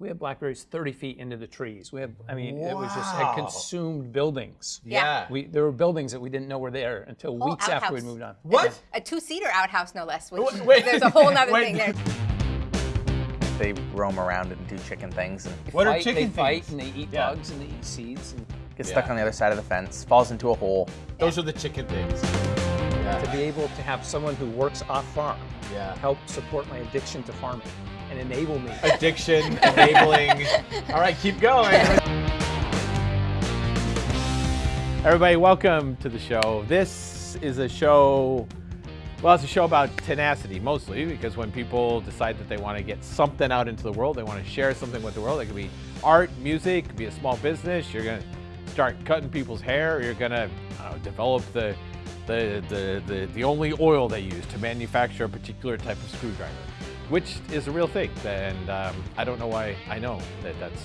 We had blackberries 30 feet into the trees. We had, I mean, it was just had consumed buildings. Yeah. We, there were buildings that we didn't know were there until Whole weeks after we moved on. What? A two-seater outhouse, no less. Which Wait, wait, there's a whole other wait. thing there. They roam around and do chicken things and What are Fight- chicken They fight things? and they eat Yeah. bugs and they eat seeds. And get stuck on the other side of the fence, falls into a hole. Those are the chicken things. to be able to have someone who works off farm Yeah. help support my addiction to farming and enable me. Addiction, enabling. All right, keep going. Everybody, welcome to the show. This is a show, well, it's a show about tenacity mostly because when people decide that they want to get something out into the world, they want to share something with the world. It could be art, music, it could be a small business. You're going to start cutting people's hair. Or you're going to develop the, the, the, the, the only oil they use to manufacture a particular type of screwdriver, which is a real thing. And um, I don't know why I know that that's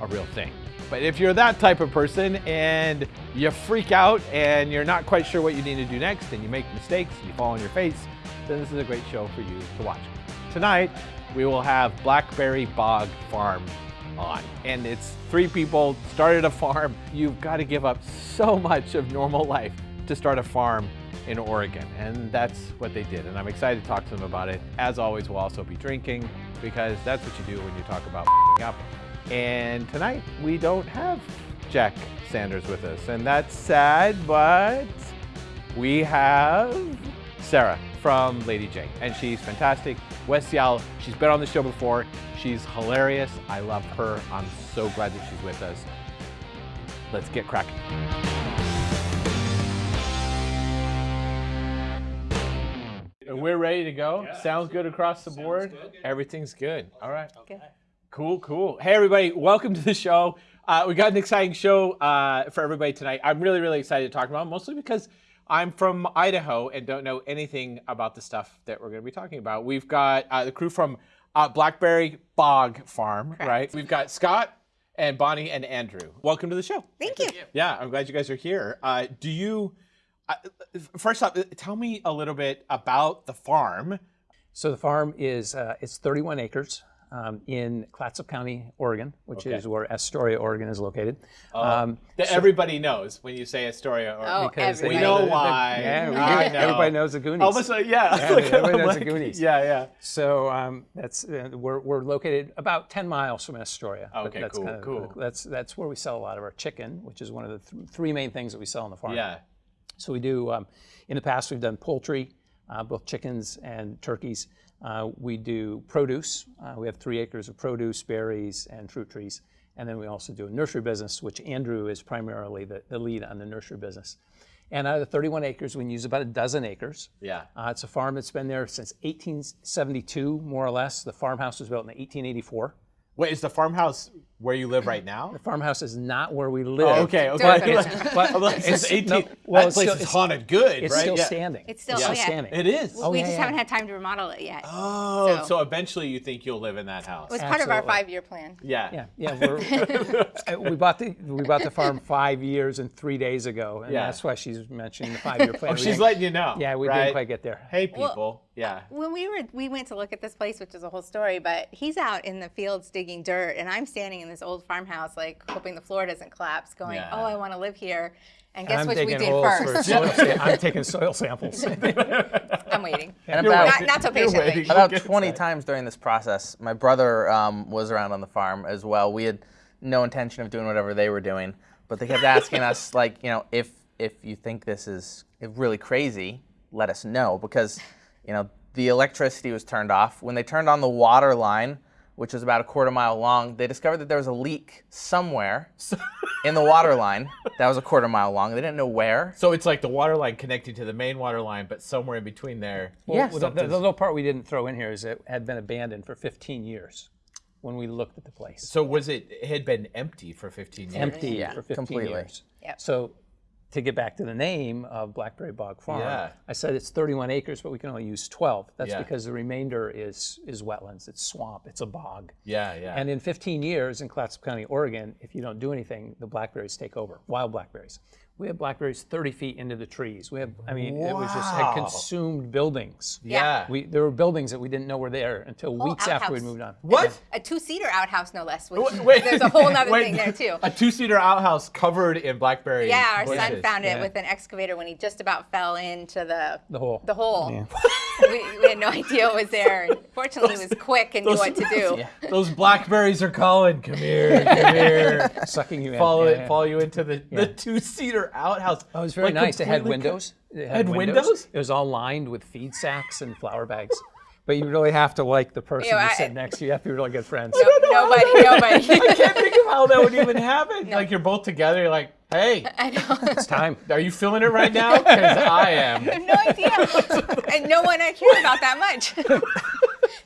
a real thing. But if you're that type of person and you freak out and you're not quite sure what you need to do next and you make mistakes and you fall on your face, then this is a great show for you to watch. Tonight, we will have Blackberry Bog Farm on. And it's three people started a farm. You've got to give up so much of normal life to start a farm in Oregon. And that's what they did. And I'm excited to talk to them about it. As always, we'll also be drinking because that's what you do when you talk about up. And tonight, we don't have Jack Sanders with us. And that's sad, but we have Sarah from Lady J, and she's fantastic. Wes Yal, she's been on the show before. She's hilarious. I love her. I'm so glad that she's with us. Let's get cracking. We're ready to go. Sounds good across the board. Everything's good. All right. Good. Cool, cool. Hey, everybody, welcome to the show. Uh, we got an exciting show uh, for everybody tonight. I'm really, really excited to talk about, mostly because I'm from Idaho and don't know anything about the stuff that we're going to be talking about. We've got uh, the crew from uh, Blackberry Bog Farm, right? We've got Scott and Bonnie and Andrew. Welcome to the show. Thank you. Yeah, I'm glad you guys are here. Uh, do you, first off, uh, tell me a little bit about the farm. So the farm is uh, it's 31 acres um, in Clatsop County, Oregon, which Okay. is where Astoria, Oregon, is located. Um, That everybody knows when you say Astoria. Oregon. Oh, because they we everybody. know the- why. Yeah, we know. everybody knows the Goonies. Almost, uh, yeah. Yeah, everybody them, knows the like- Goonies. Yeah, yeah. So um, that's uh, we're, we're located about 10 miles from Astoria. Okay, that's cool, kind of- cool. That's that's where we sell a lot of our chicken, which is one of the th- three main things that we sell on the farm. Yeah. So we do. Um, in the past, we've done poultry, uh, both chickens and turkeys. Uh, we do produce. Uh, we have three acres of produce, berries, and fruit trees. And then we also do a nursery business, which Andrew is primarily the, the lead on the nursery business. And out of the 31 acres, we use about a dozen acres. Yeah. Uh, it's a farm that's been there since 1872, more or less. The farmhouse was built in 1884. Wait, is the farmhouse where you live right now? The farmhouse is not where we live. Oh, okay, okay. But, it's, but I'm like, since it's, 18, no, well, that it's place still, is haunted good, it's right? still Yeah. standing. It's still- It's oh, still standing. It is. Oh, we yeah, just yeah. haven't had time to remodel it yet. Oh, so, So- eventually you think you'll live in that house? it was part of our five-year plan. yeah. Yeah, yeah. We're, uh, we bought the we bought the farm five years and three days ago, and Yeah. that's why she's mentioning the five-year plan. Oh, she's letting you know. yeah, we right? didn't quite get there. Hey, people. yeah. When we were, we went to look at this place, which is a whole story. But he's out in the fields digging dirt, and I'm standing in this old farmhouse, like hoping the floor doesn't collapse, going, Yeah. "Oh, I want to live here." And And guess I'm what we did holes first? soil I'm taking soil samples. I'm waiting. And about Not, not so patiently. waiting. about 20 inside. times during this process, my brother um, was around on the farm as well. We had no intention of doing whatever they were doing, but they kept asking us, like, you know, if if you think this is really crazy, let us know because, you know, the electricity was turned off. When they turned on the water line, which was about a quarter mile long, they discovered that there was a leak somewhere in the water line that was a quarter mile long. They didn't know where. So it's like the water line connecting to the main water line, but somewhere in between there. Yes. Well, the, the little part we didn't throw in here is it had been abandoned for 15 years when we looked at the place. So was it, it had been empty for 15 years? Empty Yeah, for 15 completely. years. Yep. So to get back to the name of Blackberry Bog Farm, Yeah. I said it's 31 acres, but we can only use 12. That's Yeah. because the remainder is is wetlands, it's swamp, it's a bog. Yeah, yeah. And in 15 years in Clatsop County, Oregon, if you don't do anything, the blackberries take over, wild blackberries. We had blackberries 30 feet into the trees. We had, I mean, it was just had consumed buildings. Yeah. We, there were buildings that we didn't know were there until weeks after we'd moved on. what? A two-seater outhouse, no less. Which Wait, wait, there's a whole other thing there too. A two-seater outhouse covered in blackberry. Yeah, our son found it Yeah. with an excavator when he just about fell into the The hole. The hole. Yeah. we, we had no idea it was there. And fortunately, he was quick and knew what to do. Those blackberries are calling. Come here, come here. Sucking you in. follow Yeah, it, yeah. follow you into the, the two-seater outhouse. Oh, it was very Like, nice. It had windows. It Had windows? It was all lined with feed sacks and flour bags. But you really have to like the person Yeah, you I- sit next to. You have to be really good friends. No, nobody, nobody. I can't think of how that would even happen. Like you're both together. You're like, hey, I know. It's time. are you feeling it right now? Because I am. I have no idea. and no one I care about that much.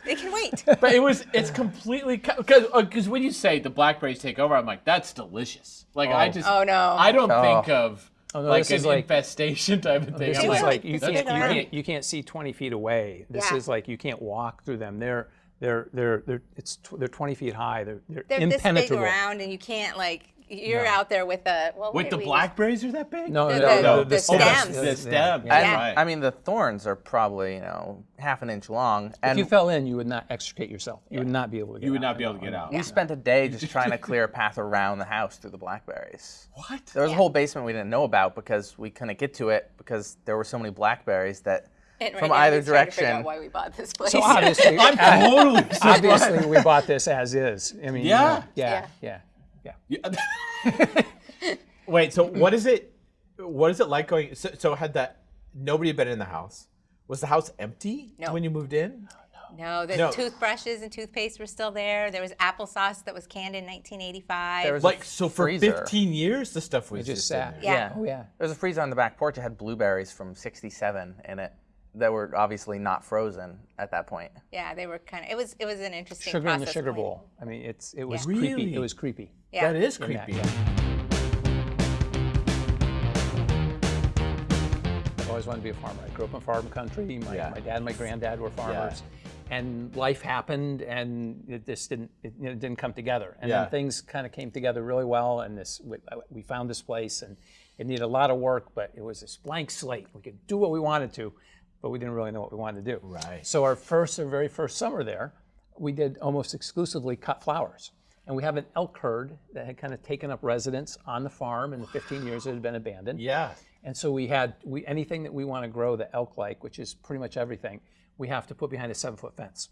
They can wait. But it was, it's completely, because because uh, when you say the blackberries take over, I'm like, that's delicious. Like I Oh. just, Oh, no. I don't Oh. think of Oh, no, like this an is like- infestation type of thing. This I'm is like, like you can't, you can't you can't see 20 feet away. This Yeah. is like you can't walk through them. They're they're they're they're it's tw- they're 20 feet high. They're they're, They're this big impenetrable. around, and you can't like. You're out there with a well. With the we blackberries are that big? No, The- no, the- no, the the, stems. stems. The Yeah, stems, yeah. Yeah. right. I mean, the thorns are probably you know half an inch long, If you fell in, you would not extricate yourself. You would not be able to get out. you would out. not be able to get out. we spent a day just trying to clear a path around the house through the blackberries. What? There was Yeah. a whole basement we didn't know about because we couldn't get to it because there were so many blackberries that right from now either he's to out direction. why we bought this place. So obviously, I'm totally obviously, we bought this as is. I mean, you Yeah? know, yeah, yeah, yeah. Yeah. Wait, so what is it? What is it like going? So, so had that nobody had been in the house? Was the house empty No. when you moved in? No, the No. toothbrushes and toothpaste were still there. There was applesauce that was canned in 1985. There was a Like so for freezer. 15 years the stuff was It just just, in sat. there. Yeah. Oh yeah. There was a freezer on the back porch It had blueberries from '67 in it that were obviously not frozen at that point. yeah, they were kind of. It was it was an interesting Sugar in the sugar cleaning. bowl. I mean, it's it was Yeah. creepy. Really? It was creepy. Yeah. That is in that, creepy. yeah. I've always wanted to be a farmer. I grew up in farm country. My, Yeah. my dad and my granddad were farmers. And life happened, and it just didn't it, you know, didn't come together. And Yeah. then things kind of came together really well. And this we, we found this place, and it needed a lot of work, but it was this blank slate. We could do what we wanted to, but we didn't really know what we wanted to do. Right. So our first, our very first summer there, we did almost exclusively cut flowers. And we have an elk herd that had kind of taken up residence on the farm in the 15 years it had been abandoned. Yeah. And so we had we anything that we want to grow the elk like, which is pretty much everything, we have to put behind a seven foot fence.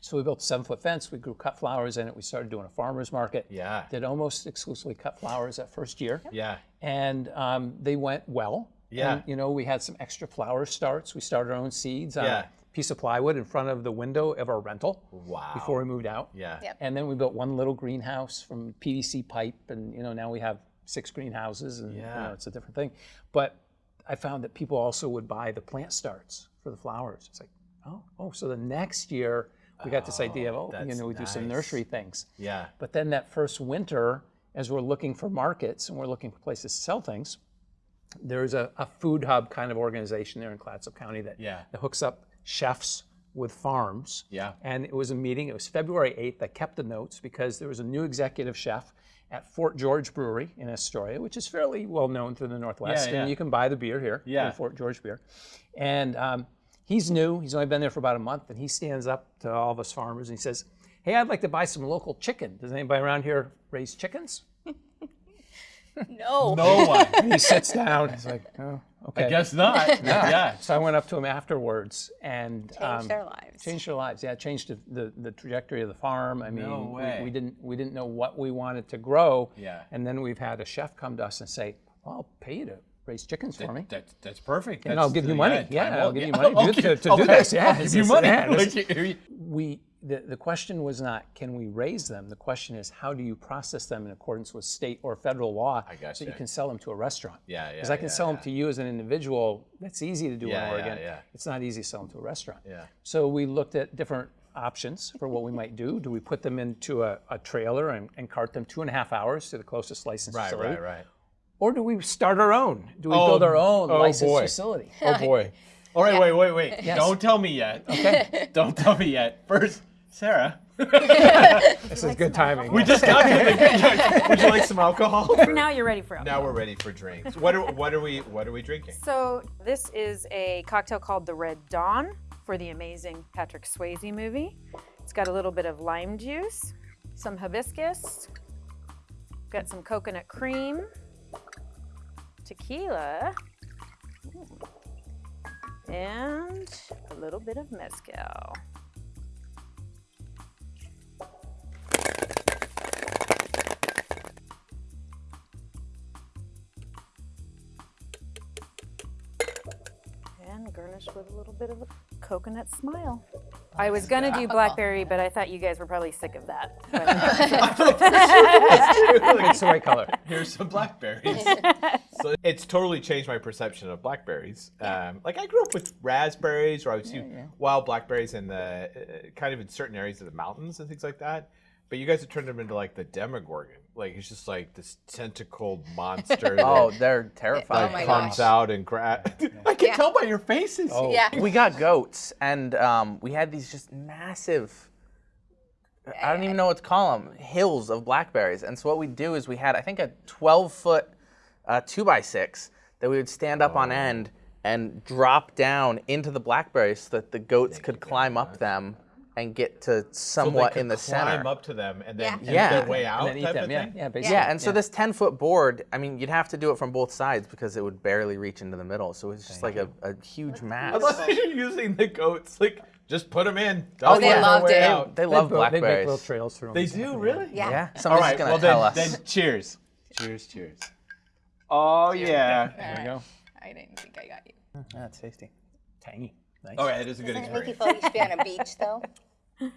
So we built a seven foot fence. We grew cut flowers in it. We started doing a farmers market. Yeah. Did almost exclusively cut flowers that first year. Yeah. And um, they went well. Yeah. And, you know, we had some extra flower starts. We started our own seeds on Yeah. a piece of plywood in front of the window of our rental Wow. before we moved out. Yeah. Yep. And then we built one little greenhouse from PVC pipe, and you know now we have six greenhouses, and you know it's a different thing. But I found that people also would buy the plant starts for the flowers. It's like, oh, oh, so the next year we got this idea of, oh, oh you know, we do some nursery things. Yeah. But then that first winter, as we're looking for markets and we're looking for places to sell things, there's a, a food hub kind of organization there in Clatsop County that, Yeah. that hooks up chefs with farms. Yeah. And it was a meeting, it was February 8th. I kept the notes because there was a new executive chef at Fort George Brewery in Astoria, which is fairly well known through the Northwest. Yeah, yeah. And you can buy the beer here, Yeah. Fort George Beer. And um, he's new, he's only been there for about a month, and he stands up to all of us farmers and he says, Hey, I'd like to buy some local chicken. Does anybody around here raise chickens? No. No one. And he sits down. He's like, Oh, okay. I guess not. yeah. So I went up to him afterwards and Changed um, their lives. changed their lives. Yeah, changed the, the, the trajectory of the farm. I mean, No we- way. We, didn't we didn't know what we wanted to grow. Yeah. And then we've had a chef come to us and say, well, "I'll pay you to raise chickens for me." That's that's perfect. And I'll That's- give you money. Yeah, time I'll out. give you money to- to- to do this. Yeah, I'll give you money. yeah, Like, We the, the question was not can we raise them. The question is how do you process them in accordance with state or federal law so gotcha. you can sell them to a restaurant. Yeah, yeah. Because I can yeah, sell them to you as an individual. That's easy to do Yeah, in Oregon. yeah. It's not easy to sell them to a restaurant. Yeah. So we looked at different options for what we might do. Do we put them into a, a trailer and, and cart them two and a half hours to the closest licensed right, facility? right, right. Or do we start our own? Do we Oh, build our own oh licensed boy. facility? Oh boy. All right, wait, wait, wait. Yes. Don't tell me yet. Okay. Don't tell me yet. First, Sarah, This is good timing. We just got to the Would you like some alcohol? Now you're ready for now we're ready for drinks. What are what are we what are we drinking? So this is a cocktail called the Red Dawn for the amazing Patrick Swayze movie. It's got a little bit of lime juice, some hibiscus, got some coconut cream, tequila, and a little bit of mezcal. And garnish with a little bit of a coconut smile. I was gonna do blackberry, but I thought you guys were probably sick of that. It's the right color. Here's some blackberries. so it's totally changed my perception of blackberries. Um, like I grew up with raspberries, or I would see wild blackberries in the uh, kind of in certain areas of the mountains and things like that. But you guys have turned them into like the Demogorgon. Like it's just like this tentacled monster Oh, that they're terrifying. Oh my comes gosh. out and grab. I can Yeah. tell by your faces. Oh. Yeah. we got goats, and um, we had these just massive. I don't even know what to call them. Hills of blackberries, and so what we do is we had, I think, a 12 foot uh, two by six that we would stand up on end and drop down into the blackberries so that the goats could climb up them and get to So they somewhat could in the climb center. up to them and then Yeah. Yeah. their way out and then eat type them. of Yeah, thing. yeah, basically. Yeah, and so this 10 foot board, I mean, you'd have to do it from both sides because it would barely reach into the middle. So it's just like a, a huge I mass. love that you're using the goats. Like, just put them in. Oh, Don't they worry loved it. out. They They love built- They make little trails through them. They do, really? Yeah. Yeah, All somebody's right, gonna well tell then, us. then cheers. Cheers, cheers. Oh yeah. There we go. I didn't think I got you. That's tasty. Tangy. Nice. All right, it is a good Doesn't it make you feel like you should be on a beach though?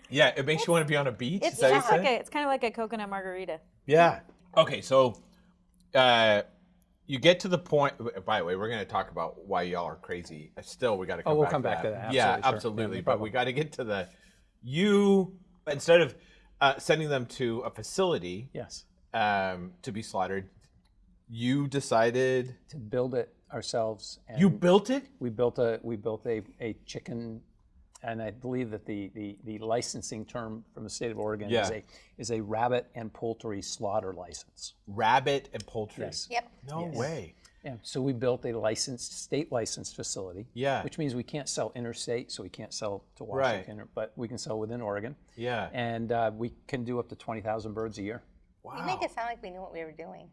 Yeah, it makes you want to be on a beach. It's is that what you like said? a, it's kind of like a coconut margarita. Yeah. Okay, so uh, you get to the point. By the way, we're going to talk about why y'all are crazy. Still, we got to come Oh, we'll back come to back that. to that. Yeah, Absolutely, sure. absolutely. Yeah, no but we got to get to the you instead of uh, sending them to a facility Yes. um, to be slaughtered. You decided To build it ourselves. And you built it. we built a we built a, a chicken and I believe that the, the, the licensing term from the state of Oregon is a is a rabbit and poultry slaughter license. Rabbit and poultry. Yes. Yep. No way. Yeah. So we built a licensed state licensed facility. Yeah. Which means we can't sell interstate, so we can't sell to Right. Washington, but we can sell within Oregon. Yeah. And uh, we can do up to twenty thousand birds a year. wow. You make it sound like we knew what we were doing.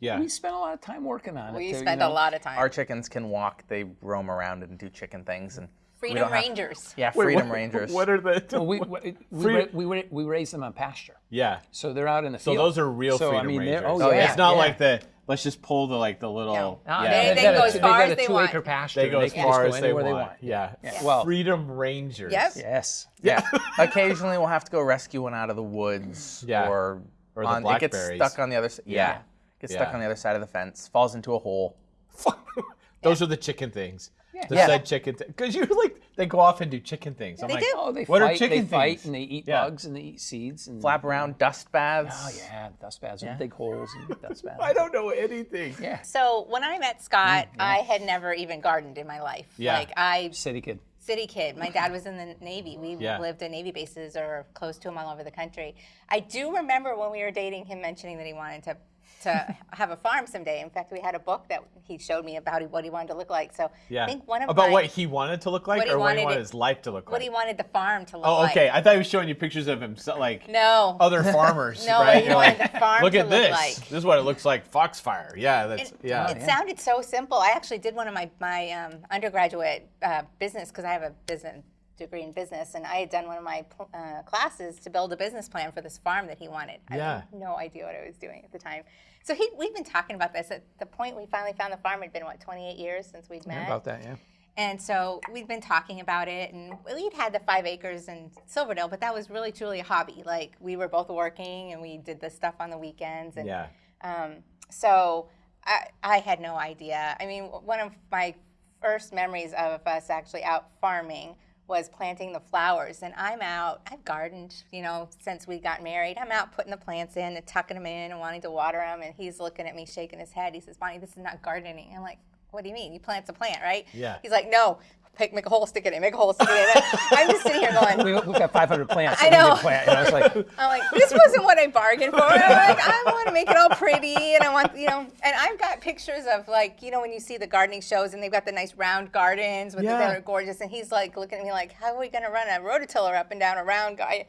Yeah. We spent a lot of time working on it. We to, you spent a lot of time. Our chickens can walk. They roam around and do chicken things, and Freedom don't have- Rangers. yeah, Wait, Freedom what- Rangers. What are the? Well, we, we, we, we, we raise them on pasture. yeah. So they're out in the field. So those are real so, freedom I mean, they're- rangers. Oh, yeah. It's not yeah. like the let's just pull the like the little. No. Ah, yeah. They- they've they go as two- far they've got as a they two want. acre pasture. They go and as far just as go they want. Yeah. Yeah. Well, Freedom Rangers. Yep. yes. Yeah. Occasionally, we'll have to go rescue one out of the woods, Yeah. or Or the on, it gets blackberries. stuck on the other side. Yeah. Gets stuck on the other side of the fence, falls into a hole. Those are the chicken things. The Yeah. said chicken things. Because you're like, they go off and do chicken things. I'm They like, do. Oh, they What are fight. chicken they fight and they eat Yeah. bugs and they eat seeds and Flap around, dust baths. Oh yeah, dust baths. Big holes and dust baths. I don't know anything. Yeah. So when I met Scott, mm, I had never even gardened in my life. Yeah. Like I City kid. city kid. My dad was in the Navy. We Yeah. lived in Navy bases or close to them all over the country. I do remember when we were dating him mentioning that he wanted to to have a farm someday. In fact, we had a book that he showed me about what he wanted to look like. So Yeah. I think one of About my, what he wanted to look like what he or what he wanted wanted it- his life to look like? what he wanted the farm to look like. oh, like. okay. I thought he was showing you pictures of himself, like No. other farmers, No, right? he You're wanted like, the farm look to at look this. like. This is what it looks like. Foxfire. Yeah, that's It, yeah. it sounded so simple. I actually did one of my my um, undergraduate uh, business because I have a business degree in business, and I had done one of my uh, classes to build a business plan for this farm that he wanted. I Yeah. had no idea what I was doing at the time. So he, we've been talking about this. At the point we finally found the farm, had been what 28 years since we'd met. Yeah, About that, yeah. And so we'd been talking about it, and we'd had the five acres in Silverdale, but that was really truly a hobby. Like we were both working, and we did this stuff on the weekends. And Yeah. um, so I, I had no idea. I mean, one of my first memories of us actually out farming was planting the flowers. And I'm out, I've gardened, you know, since we got married. I'm out putting the plants in and tucking them in and wanting to water them. And he's looking at me, shaking his head. He says, Bonnie, this is not gardening. I'm like, what do you mean? You plant a plant, right? Yeah. He's like, no, pick, make a hole, stick it in, make a hole, stick it in. I'm just sitting here going, We, we've got 500 plants. I know. Plant, you know, it's like, I'm like, this wasn't what I bargained for. I'm like, I want to make it all pretty, and I want, you know, and I've got pictures of like, you know, when you see the gardening shows, and they've got the nice round gardens with Yeah. the that are gorgeous, and he's like looking at me like, how are we going to run a rototiller up and down a round guy?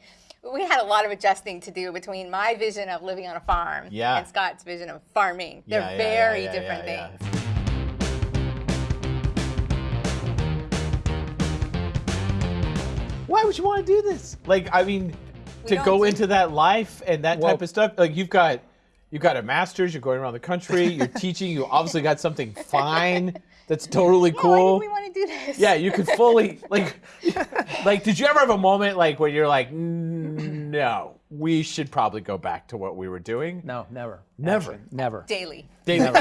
We had a lot of adjusting to do between my vision of living on a farm Yeah. and Scott's vision of farming. They're Yeah, yeah, very different things. Why would you want to do this? Like, I mean, to go do- into that life and that Well- type of stuff. Like, you've got you've got a master's. You're going around the country. You're teaching. You obviously got something fine. That's totally Yeah, cool. Why did we want to do this? Yeah, you could fully like like did you ever have a moment like where you're like no, we should probably go back to what we were doing? no, never. Never. Actually, never. Daily. David,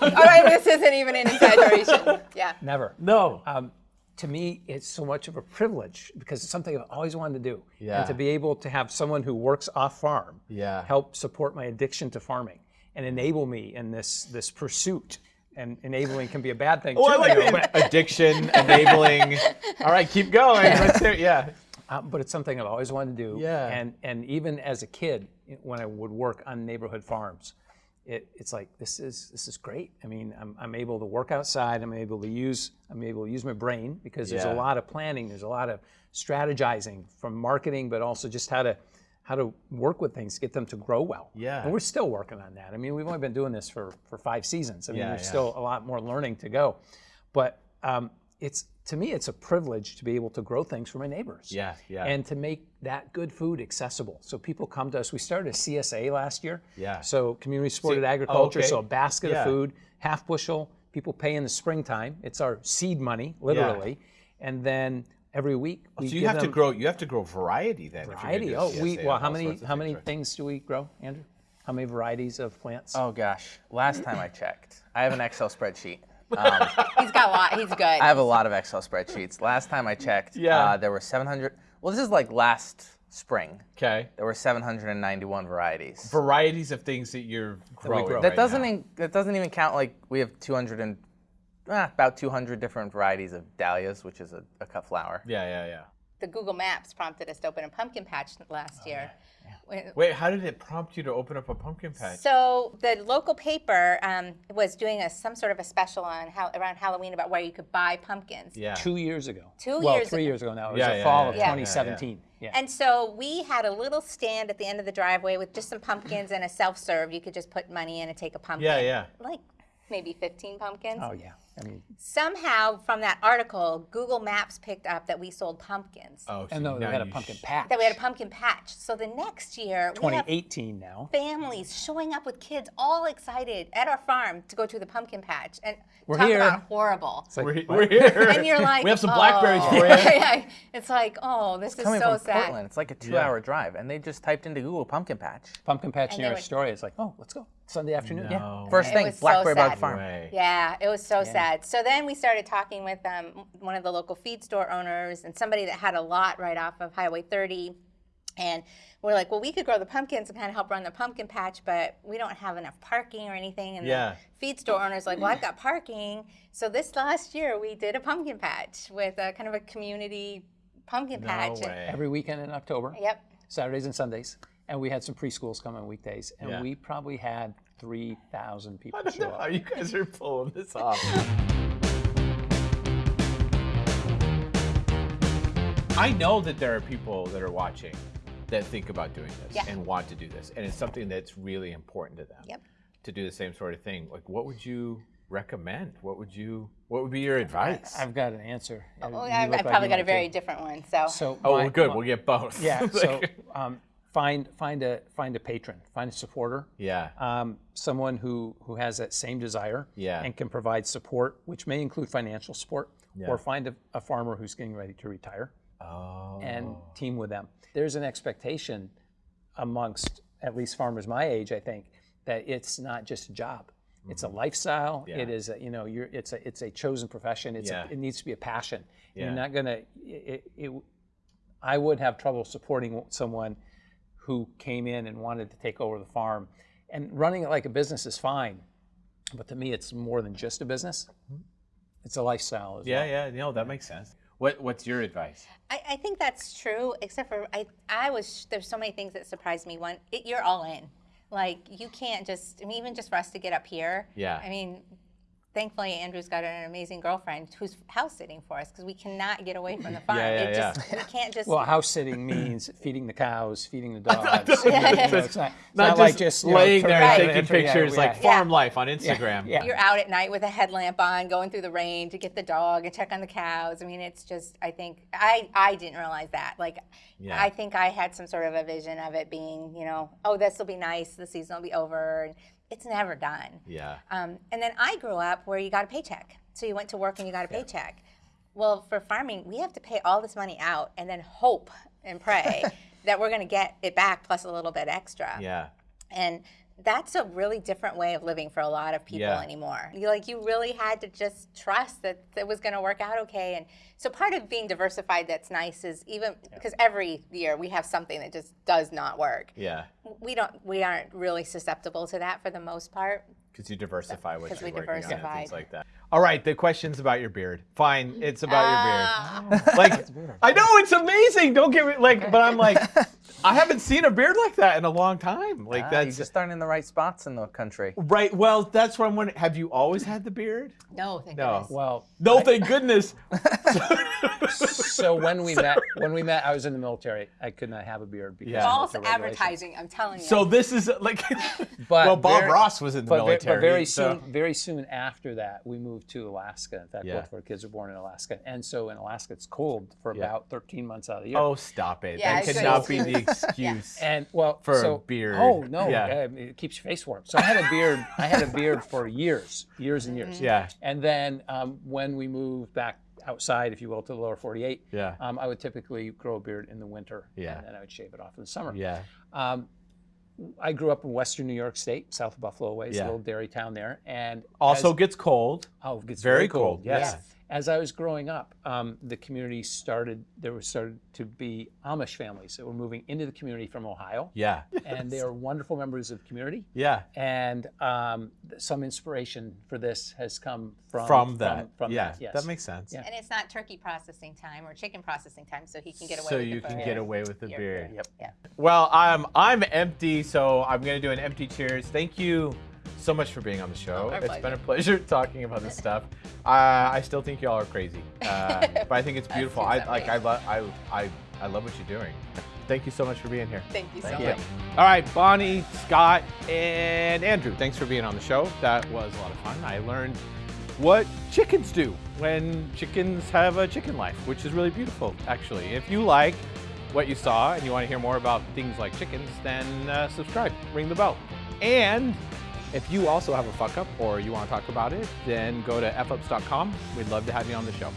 All right, this isn't even an exaggeration. Yeah. Never. no. Um, to me, it's so much of a privilege because it's something I've always wanted to do. Yeah. And to be able to have someone who works off farm Yeah. help support my addiction to farming and enable me in this this pursuit. And enabling can be a bad thing Oh, I too. like you know. Addiction, enabling. All right, keep going. Let's hear, yeah. Uh, but it's something I've always wanted to do. Yeah. And and even as a kid, when I would work on neighborhood farms, it, it's like this is this is great. I mean, I'm, I'm able to work outside. I'm able to use I'm able to use my brain because there's Yeah. a lot of planning. There's a lot of strategizing from marketing, but also just how to how to work with things, get them to grow well. Yeah. And we're still working on that. I mean, we've only been doing this for for five seasons. I mean, Yeah, there's yeah. still a lot more learning to go. But um, it's to me, it's a privilege to be able to grow things for my neighbors Yeah, yeah. and to make that good food accessible. So people come to us. We started a CSA last year. Yeah. So community supported See- oh, agriculture. okay. So a basket Yeah. of food, half bushel. People pay in the springtime. It's our seed money, literally. And then every week oh, we So you give have to grow. You have to grow variety then. if you're variety. do Oh, we well, how many how many right? things do we grow, Andrew? How many varieties of plants? Oh gosh, last time I checked, I have an Excel spreadsheet. Um, He's got a lot. He's good. I have a lot of Excel spreadsheets. Last time I checked, Yeah. uh, there were 700. Well, this is like last spring. Okay. There were 791 varieties. Varieties of things that you're growing. grow. that right doesn't now. in, that doesn't even count like we have 200 and ah, about 200 different varieties of dahlias, which is a, a cut flower. Yeah, yeah, yeah. the Google Maps prompted us to open a pumpkin patch last year. When- Wait, how did it prompt you to open up a pumpkin patch? So the local paper um, was doing a, some sort of a special on how, around Halloween about where you could buy pumpkins. yeah. Two years ago. Two well, years three ago. years ago now. It was Yeah, the yeah, fall yeah, of yeah, yeah, 2017. Yeah. And so we had a little stand at the end of the driveway with just some pumpkins and a self-serve. You could just put money in and take a pumpkin. Yeah, yeah. Like maybe 15 pumpkins. oh yeah. I mean, Somehow from that article, Google Maps picked up that we sold pumpkins. Oh, so and no, we had a pumpkin patch. That we had a pumpkin patch. So the next year, we 2018 now. families showing up with kids all excited at our farm to go to the pumpkin patch and We're talk here. about horrible. It's like, We're, what? we're here. and you're like, we have some oh. blackberries for you. Yeah, it's like, oh, this is Coming so from sad. Portland, it's like a two-hour drive, and they just typed into Google pumpkin patch. Pumpkin patch And near they a were- story. It's like, oh, let's go Sunday afternoon. Yeah. First thing, was so Blackberry Bog. Farm. way. Yeah, it was so sad. So then we started talking with um, one of the local feed store owners and somebody that had a lot right off of Highway 30. And we're like, well, we could grow the pumpkins and kind of help run the pumpkin patch, but we don't have enough parking or anything. And Yeah. the feed store owner's like, well, I've got parking. So this last year we did a pumpkin patch with a kind of a community pumpkin No patch. Way. Every weekend in October. Yep. Saturdays and Sundays. And we had some preschools come on weekdays. And Yeah. we probably had 3,000 people I don't show know how up. you guys are pulling this off. I know that there are people that are watching that think about doing this Yeah. and want to do this, and it's something that's really important to them. Yep. To do the same sort of thing. Like, what would you recommend? What would you? What would be your advice? I've got an answer. Oh, I've, I like probably got a very too. different one. So, So oh, my- well, good. my- We'll get both. Yeah. So um, find find a find a patron, find a supporter. yeah. um, someone who, who has that same desire Yeah. and can provide support, which may include financial support, Yeah. or find a, a farmer who's getting ready to retire oh. and team with them. There's an expectation amongst at least farmers my age, I think, that it's not just a job. It's a lifestyle. Mm-hmm. Yeah. It is, a, you know, you're, it's a, it's a chosen profession. It's Yeah. a, it needs to be a passion. Yeah. You're not gonna. It, it, I would have trouble supporting someone who came in and wanted to take over the farm. And running it like a business is fine, but to me, it's more than just a business. Mm-hmm. It's a lifestyle as Yeah, well. yeah, no, that makes sense. What What's your advice? I, I think that's true, except for I, I was there's so many things that surprised me. One, it, you're all in. Like you can't just. I mean, even just for us to get up here. Yeah. I mean, thankfully Andrew's got an amazing girlfriend who's house sitting for us because we cannot get away from the farm. Yeah, yeah, it yeah. just we can't just. Well, house sitting means feeding the cows, feeding the dogs. Yeah, you know, it's not, it's Not, not just, like just you know, laying there turning and taking and yeah, pictures like yeah. farm life on Instagram. yeah. you're out at night with a headlamp on, going through the rain to get the dog and check on the cows. I mean, it's just. I think I I didn't realize that. Like, Yeah. I think I had some sort of a vision of it being, you know, oh, this will be nice. The season will be over, and it's never done. Yeah. Um, and then I grew up where you got a paycheck. So you went to work and you got a paycheck. Well, for farming, we have to pay all this money out and then hope and pray that we're going to get it back plus a little bit extra. Yeah. And that's a really different way of living for a lot of people Yeah. anymore. You like you really had to just trust that it was going to work out okay. And so part of being diversified that's nice is even because every year we have something that just does not work. Yeah. We don't we aren't really susceptible to that for the most part. Because you diversify what 'Cause you're we working on and things like that. All right, the question's about your beard. Fine, it's about Ah. your beard. Like, I know it's amazing. Don't get me like, but I'm like, I haven't seen a beard like that in a long time. Like Ah, that's you just aren't in the right spots in the country. right. Well, that's what I'm wondering. Have you always had the beard? No, thank No. goodness. Well, No, thank goodness. so when we met, when we met, I was in the military. I could not have a beard because Yeah. of False military advertising, I'm telling you. so this is like, But well, Bob very- Ross was in the But, ve- military. but very so- soon, very soon after that, we moved to Alaska. In fact, Yeah. both of our kids were born in Alaska, and so in Alaska it's cold for Yeah. about 13 months out of the year. Oh, stop it. Yeah, that it's cannot be the excuse. And well, For a beard. Oh no, Yeah. it keeps your face warm. So I had a beard. I had a beard for years, years and years. Yeah. And then um, when we moved back outside, if you will, to the lower 48, Yeah. um, I would typically grow a beard in the winter, Yeah. and then I would shave it off in the summer. Yeah. Um, I grew up in western New York State, south of Buffalo Ways, Yeah. a little dairy town there, and Also as- gets cold. Oh, it gets Very very, cold. cold, Yes. yeah. As I was growing up, um, the community started. There was started to be Amish families that were moving into the community from Ohio, Yeah. and they are wonderful members of the community. Yeah. And um, some inspiration for this has come from From that. From, yeah. that, yes. That makes sense. Yeah. and it's not turkey processing time or chicken processing time, so he can get away So with you the can beard. get away with the Your beard. beard. Yeah. Well, I'm I'm empty, so I'm gonna do an empty cheers. Thank you so much for being on the show. Our It's pleasure. been a pleasure talking about this stuff. Uh, I still think y'all are crazy, uh, but I think it's beautiful. I like. I love I, I I love what you're doing. Thank you so much for being here. Thank you so Thank much. All right, Bonnie, Scott, and Andrew, thanks for being on the show. That was a lot of fun. I learned what chickens do when chickens have a chicken life, which is really beautiful, actually. If you like what you saw and you want to hear more about things like chickens, then uh, subscribe, ring the bell. And if you also have a fuck up or you want to talk about it, then go to fups.com. We'd love to have you on the show.